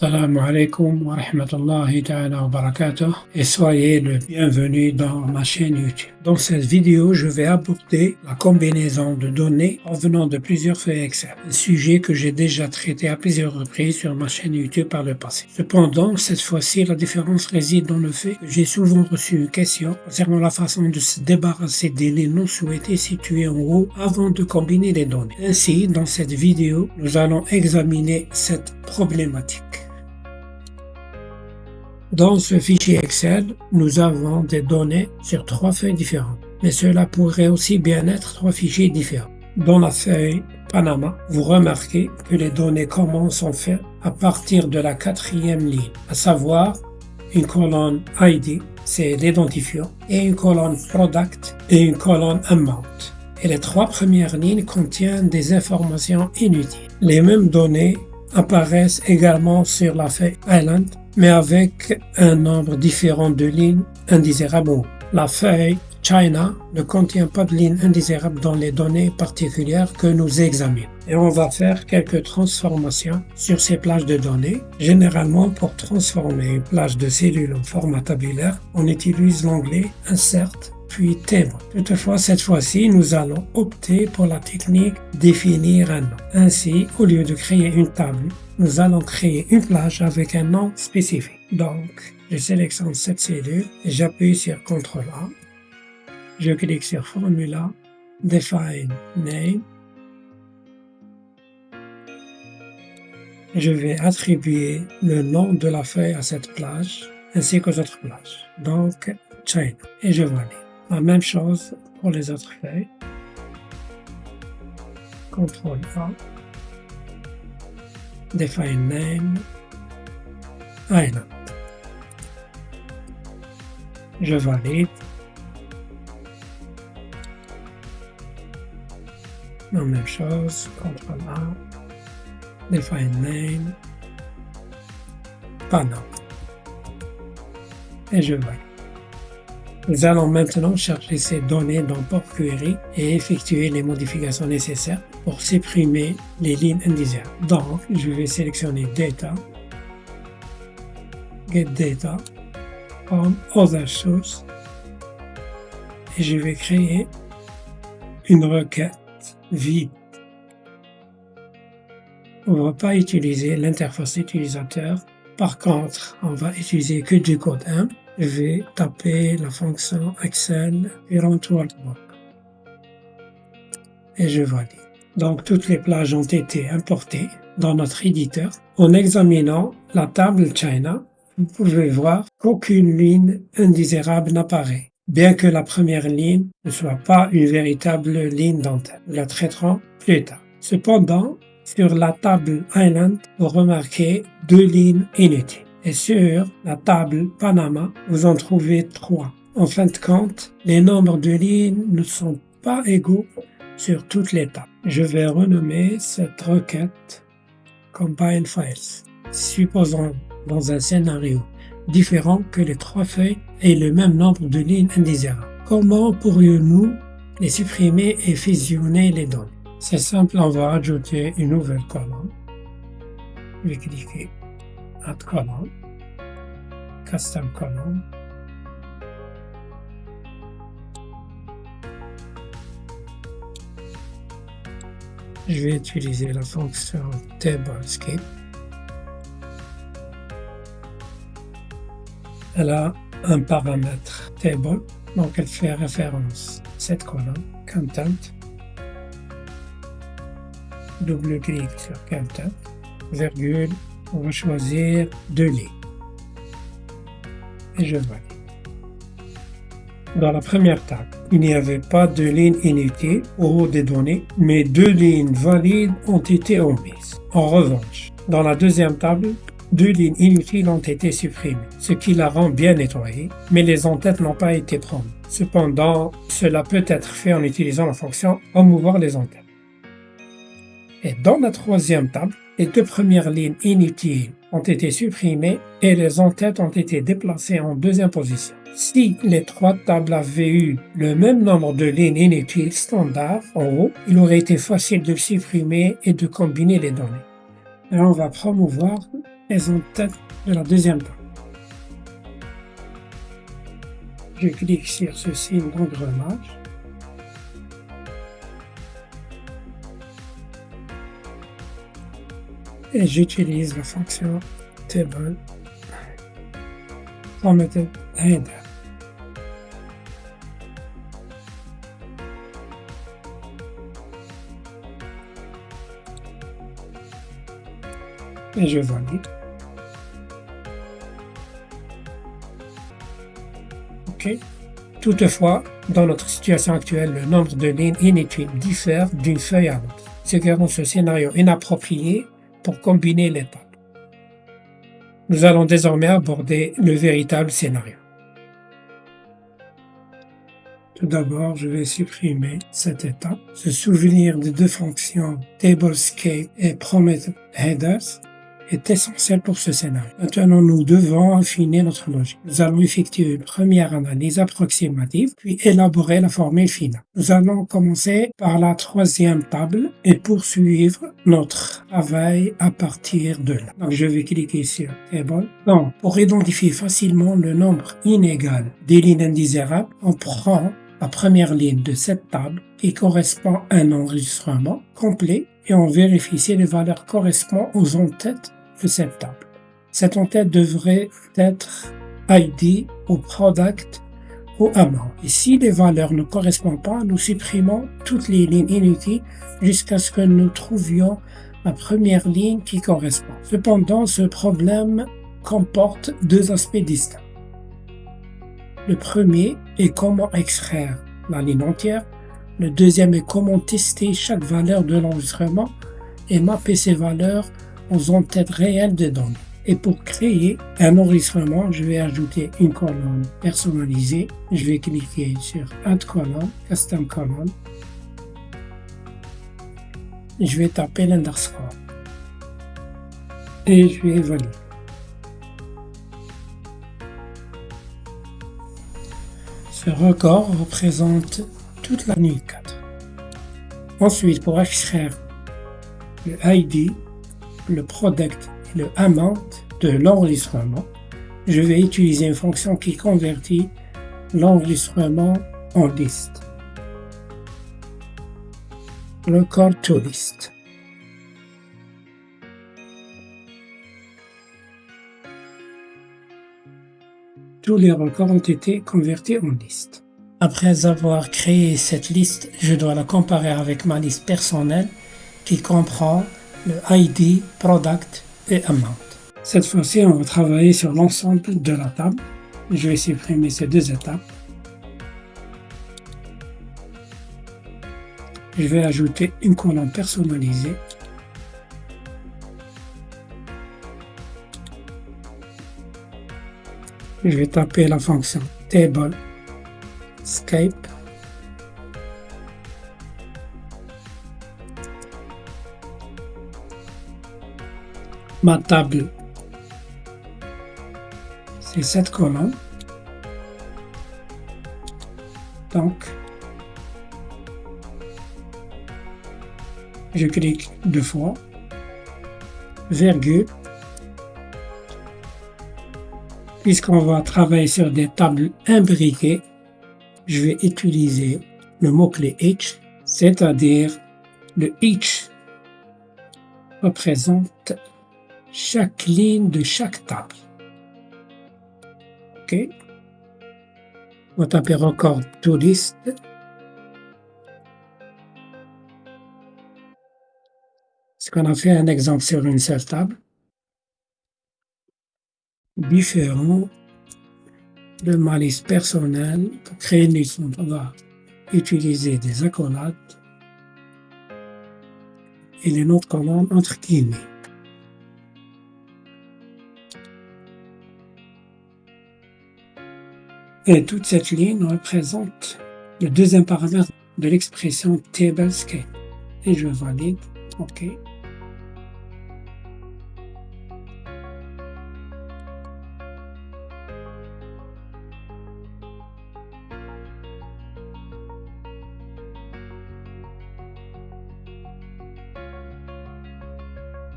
Salam alaikum wa rahmatullahi ta'ala wa barakatuh et soyez le bienvenu dans ma chaîne YouTube. Dans cette vidéo, je vais aborder la combinaison de données provenant de plusieurs feuilles Excel, un sujet que j'ai déjà traité à plusieurs reprises sur ma chaîne YouTube par le passé. Cependant, cette fois-ci, la différence réside dans le fait que j'ai souvent reçu une question concernant la façon de se débarrasser des lignes non souhaitées situées en haut avant de combiner les données. Ainsi, dans cette vidéo, nous allons examiner cette problématique. Dans ce fichier Excel, nous avons des données sur trois feuilles différentes, mais cela pourrait aussi bien être trois fichiers différents. Dans la feuille Panama, vous remarquez que les données commencent en fait à partir de la quatrième ligne, à savoir une colonne ID, c'est l'identifiant, et une colonne Product et une colonne Amount. Et les trois premières lignes contiennent des informations inutiles. Les mêmes données apparaissent également sur la feuille Island mais avec un nombre différent de lignes indésirables. La feuille China ne contient pas de lignes indésirables dans les données particulières que nous examinons. Et on va faire quelques transformations sur ces plages de données. Généralement, pour transformer une plage de cellules en format tabulaire, on utilise l'onglet Insert puis Table. Toutefois, cette fois-ci, nous allons opter pour la technique Définir un nom. Ainsi, au lieu de créer une table, nous allons créer une plage avec un nom spécifique. Donc, je sélectionne cette cellule j'appuie sur CTRL A. Je clique sur Formula, Define Name. Je vais attribuer le nom de la feuille à cette plage ainsi qu'aux autres plages. Donc, China. Et je valide. La même chose pour les autres feuilles. CTRL A define name island. Je valide. La même chose, CTRL A, define name, panel. Et je valide. Nous allons maintenant chercher ces données dans Port Query et effectuer les modifications nécessaires pour supprimer les lignes indésirables. Donc, je vais sélectionner Data, Get Data, Other Source, et je vais créer une requête vide. On ne va pas utiliser l'interface utilisateur. Par contre, on va utiliser que du code 1 je vais taper la fonction Excel Workbook et je valide. Donc toutes les plages ont été importées dans notre éditeur. En examinant la table China, vous pouvez voir qu'aucune ligne indésirable n'apparaît, bien que la première ligne ne soit pas une véritable ligne. Nous la traiterons plus tard. Cependant, sur la table Island, vous remarquez deux lignes inutiles. Et sur la table Panama, vous en trouvez trois. En fin de compte, les nombres de lignes ne sont pas égaux sur toutes les tables. Je vais renommer cette requête Combine Files. Supposons dans un scénario différent que les trois feuilles aient le même nombre de lignes indésirables. Comment pourrions-nous les supprimer et fusionner les données? C'est simple, on va ajouter une nouvelle colonne. Je vais cliquer Add Custom column, je vais utiliser la fonction TableSkip. Elle a un paramètre table, donc elle fait référence à cette colonne, content, double clic sur content, virgule, on va choisir deux lignes. Et je valide. Dans la première table, il n'y avait pas de ligne inutile au haut des données, mais deux lignes valides ont été omises. En revanche, dans la deuxième table, deux lignes inutiles ont été supprimées, ce qui la rend bien nettoyée, mais les entêtes n'ont pas été prises. Cependant, cela peut être fait en utilisant la fonction remouvoir les entêtes. Et dans la troisième table, les deux premières lignes inutiles ont été supprimées et les entêtes ont été déplacées en deuxième position. Si les trois tables avaient eu le même nombre de lignes inutiles standard en haut, il aurait été facile de supprimer et de combiner les données. Et on va promouvoir les en-têtes de la deuxième table. Je clique sur ce signe d'engrenage. Et j'utilise la fonction table mettre header. Et je valide. OK. Toutefois, dans notre situation actuelle, le nombre de lignes inutiles diffère d'une feuille à l'autre, ce qui rend ce scénario inapproprié combiner les. Nous allons désormais aborder le véritable scénario. Tout d'abord, je vais supprimer cette étape, se souvenir des deux fonctions tablescape et promise_headers est essentiel pour ce scénario. Maintenant, nous devons affiner notre logique. Nous allons effectuer une première analyse approximative, puis élaborer la formule finale. Nous allons commencer par la troisième table et poursuivre notre travail à partir de là. Donc, je vais cliquer sur Table. Donc, pour identifier facilement le nombre inégal des lignes indésirables, on prend la première ligne de cette table qui correspond à un enregistrement complet et on vérifie si les valeurs correspondent aux en-têtes de cette table. Cette en-tête devrait être ID ou Product ou Amount. Et si les valeurs ne correspondent pas, nous supprimons toutes les lignes inutiles jusqu'à ce que nous trouvions la première ligne qui correspond. Cependant, ce problème comporte deux aspects distincts. Le premier est comment extraire la ligne entière. Le deuxième est comment tester chaque valeur de l'enregistrement et mapper ces valeurs aux en-têtes réelles de données. Et pour créer un enregistrement, je vais ajouter une colonne personnalisée. Je vais cliquer sur Add Column, Custom Column. Je vais taper l'underscore. Et je vais valider. Ce record représente toute la nuit 4. Ensuite, pour extraire le ID, le product et le amount de l'enregistrement, je vais utiliser une fonction qui convertit l'enregistrement en liste. Record to list. Tous les records ont été convertis en liste. Après avoir créé cette liste, je dois la comparer avec ma liste personnelle qui comprend le ID, Product et Amount. Cette fois-ci, on va travailler sur l'ensemble de la table. Je vais supprimer ces deux étapes. Je vais ajouter une colonne personnalisée. Je vais taper la fonction table Skype ma table. C'est cette colonne. Donc, je clique deux fois, virgule, puisqu'on va travailler sur des tables imbriquées, je vais utiliser le mot-clé H, c'est-à-dire le H représente chaque ligne de chaque table. OK. On va taper encore touriste. Ce qu'on a fait un exemple sur une seule table? Différent de ma liste personnelle. Pour créer une liste, on va utiliser des accolades et les notes commandes entre guillemets. Et toute cette ligne représente le deuxième paramètre de l'expression tablescape. Et je valide. OK.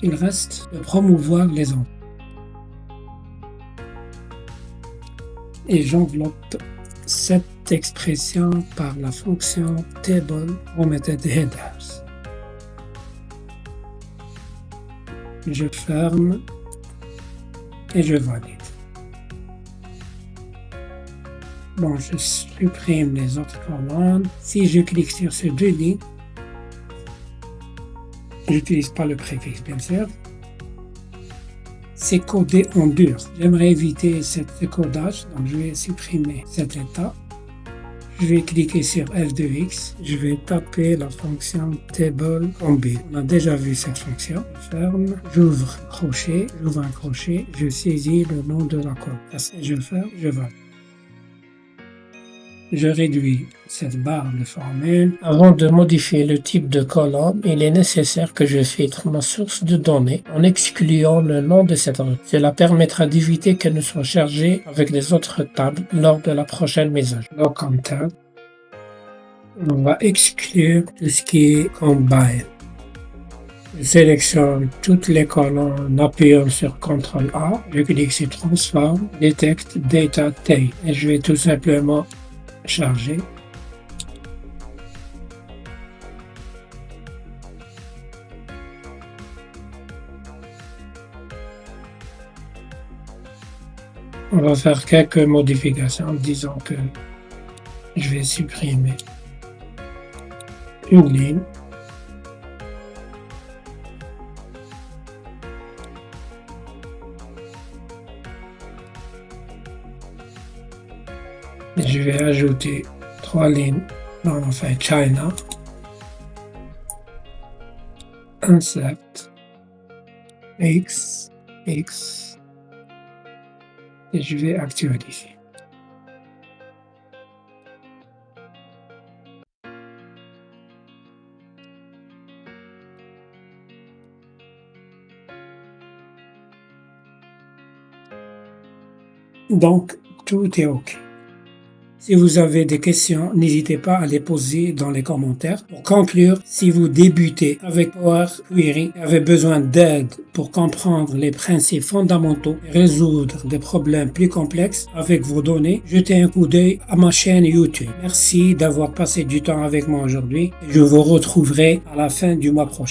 Il reste de promouvoir les ondes. Et j'enveloppe cette expression par la fonction table omitted headers. Je ferme et je valide. Bon, je supprime les autres commandes. Si je clique sur ce deux lignes, j'utilise pas le préfixe bien sûr, c'est codé en dur. J'aimerais éviter ce codage, donc je vais supprimer cet état. Je vais cliquer sur F2X, je vais taper la fonction table B. On a déjà vu cette fonction. Ferme, j'ouvre crochet, j'ouvre un crochet, je saisis le nom de la colonne. Je ferme, je vais. Je réduis cette barre de formule. Avant de modifier le type de colonne, il est nécessaire que je filtre ma source de données en excluant le nom de cette rue. Cela permettra d'éviter qu'elle ne soit chargée avec les autres tables lors de la prochaine mise à jour. Donc, tab, on va exclure tout ce qui est combine. Je sélectionne toutes les colonnes en appuyant sur CTRL A. Je clique sur Transform, Detect Data Tape et je vais tout simplement On va faire quelques modifications, disons que je vais supprimer une ligne. Vais ajouter trois lignes dans la feuille China. Insert X, X et je vais actualiser. Donc, tout est OK. Si vous avez des questions, n'hésitez pas à les poser dans les commentaires. Pour conclure, si vous débutez avec Power Query et avez besoin d'aide pour comprendre les principes fondamentaux et résoudre des problèmes plus complexes avec vos données, jetez un coup d'œil à ma chaîne YouTube. Merci d'avoir passé du temps avec moi aujourd'hui je vous retrouverai à la fin du mois prochain.